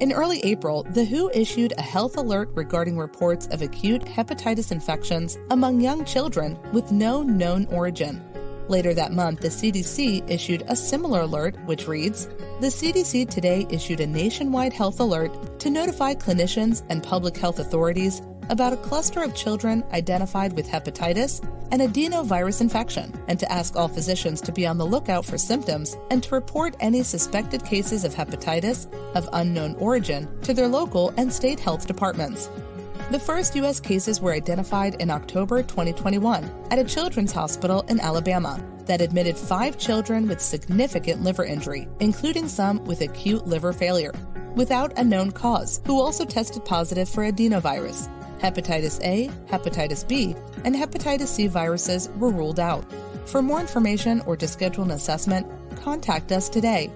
In early April, the WHO issued a health alert regarding reports of acute hepatitis infections among young children with no known origin. Later that month, the CDC issued a similar alert, which reads The CDC today issued a nationwide health alert to notify clinicians and public health authorities about a cluster of children identified with hepatitis and adenovirus infection, and to ask all physicians to be on the lookout for symptoms and to report any suspected cases of hepatitis of unknown origin to their local and state health departments. The first U.S. cases were identified in October 2021 at a children's hospital in Alabama that admitted five children with significant liver injury, including some with acute liver failure, without a known cause, who also tested positive for adenovirus. Hepatitis A, hepatitis B, and hepatitis C viruses were ruled out. For more information or to schedule an assessment, contact us today